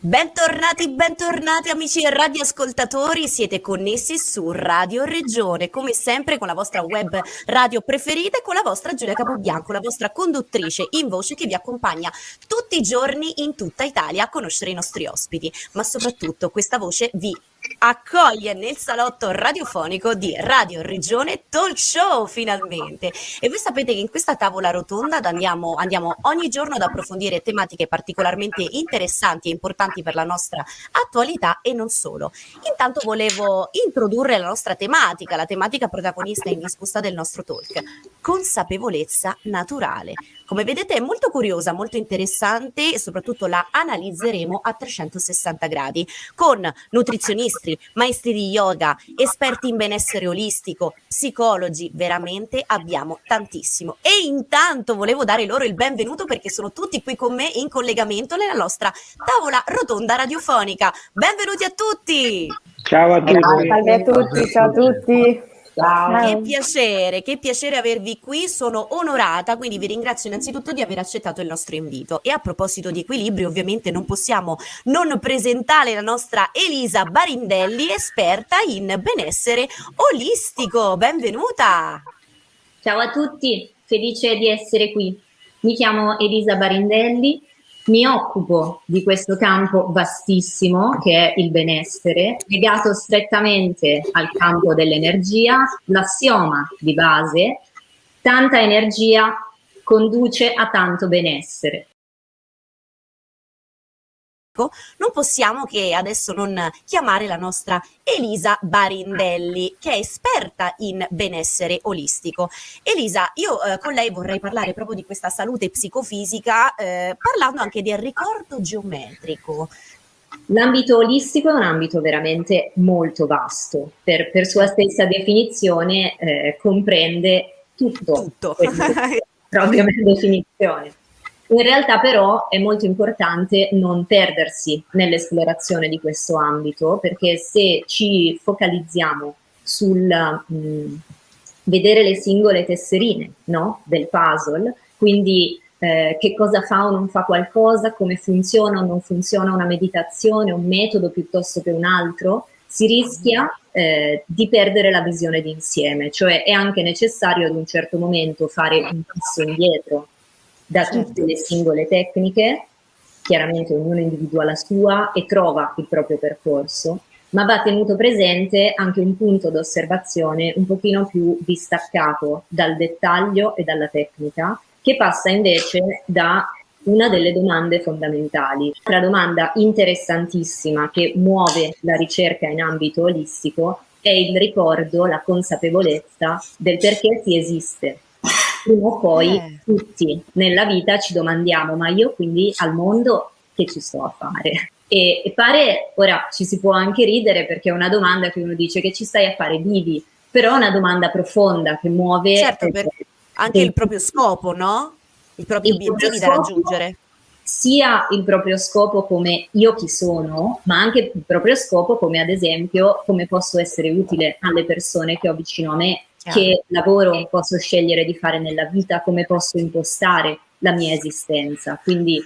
Bentornati, bentornati amici radioascoltatori, siete connessi su Radio Regione, come sempre con la vostra web radio preferita e con la vostra Giulia Capobianco, la vostra conduttrice in voce che vi accompagna tutti i giorni in tutta Italia a conoscere i nostri ospiti, ma soprattutto questa voce vi accoglie nel salotto radiofonico di Radio Regione Talk Show finalmente e voi sapete che in questa tavola rotonda andiamo, andiamo, ogni giorno ad approfondire tematiche particolarmente interessanti e importanti per la nostra attualità e non solo. Intanto volevo introdurre la nostra tematica, la tematica protagonista indiscussa del nostro talk, consapevolezza naturale. Come vedete è molto curiosa, molto interessante e soprattutto la analizzeremo a 360 gradi con nutrizionisti, maestri di yoga, esperti in benessere olistico, psicologi, veramente abbiamo tantissimo. E intanto volevo dare loro il benvenuto perché sono tutti qui con me in collegamento nella nostra tavola rotonda radiofonica. Benvenuti a tutti! Ciao a tutti! Salve a tutti, ciao a tutti! Ciao. Che piacere, che piacere avervi qui, sono onorata, quindi vi ringrazio innanzitutto di aver accettato il nostro invito. E a proposito di equilibrio, ovviamente non possiamo non presentare la nostra Elisa Barindelli, esperta in benessere olistico. Benvenuta! Ciao a tutti, felice di essere qui. Mi chiamo Elisa Barindelli, mi occupo di questo campo vastissimo che è il benessere, legato strettamente al campo dell'energia, l'assioma di base, tanta energia conduce a tanto benessere non possiamo che adesso non chiamare la nostra Elisa Barindelli, che è esperta in benessere olistico. Elisa, io eh, con lei vorrei parlare proprio di questa salute psicofisica, eh, parlando anche del ricordo geometrico. L'ambito olistico è un ambito veramente molto vasto, per, per sua stessa definizione eh, comprende tutto, tutto. proprio per definizione. In realtà però è molto importante non perdersi nell'esplorazione di questo ambito perché se ci focalizziamo sul mh, mm, vedere le singole tesserine no? del puzzle, quindi eh, che cosa fa o non fa qualcosa, come funziona o non funziona una meditazione, un metodo piuttosto che un altro, si rischia eh, di perdere la visione d'insieme, cioè è anche necessario ad un certo momento fare un passo indietro da tutte le singole tecniche, chiaramente ognuno individua la sua e trova il proprio percorso, ma va tenuto presente anche un punto d'osservazione un pochino più distaccato dal dettaglio e dalla tecnica, che passa invece da una delle domande fondamentali. La domanda interessantissima che muove la ricerca in ambito olistico è il ricordo, la consapevolezza del perché si esiste, prima o poi eh. tutti nella vita ci domandiamo, ma io quindi al mondo che ci sto a fare? E, e, pare, ora ci si può anche ridere perché è una domanda che uno dice che ci stai a fare, vivi, però è una domanda profonda che muove... Certo, per, anche il proprio scopo, no? I propri il obiettivi da raggiungere sia il proprio scopo come io chi sono, ma anche il proprio scopo come ad esempio come posso essere utile alle persone che ho vicino a me, che lavoro posso scegliere di fare nella vita, come posso impostare la mia esistenza. Quindi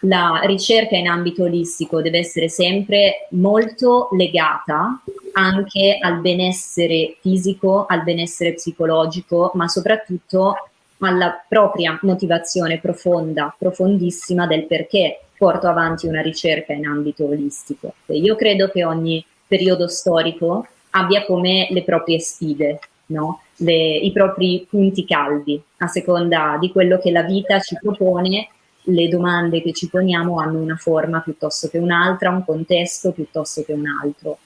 la ricerca in ambito olistico deve essere sempre molto legata anche al benessere fisico, al benessere psicologico, ma soprattutto alla propria motivazione profonda, profondissima del perché porto avanti una ricerca in ambito olistico. Io credo che ogni periodo storico abbia come le proprie sfide, no? le, i propri punti caldi, a seconda di quello che la vita ci propone, le domande che ci poniamo hanno una forma piuttosto che un'altra, un contesto piuttosto che un altro.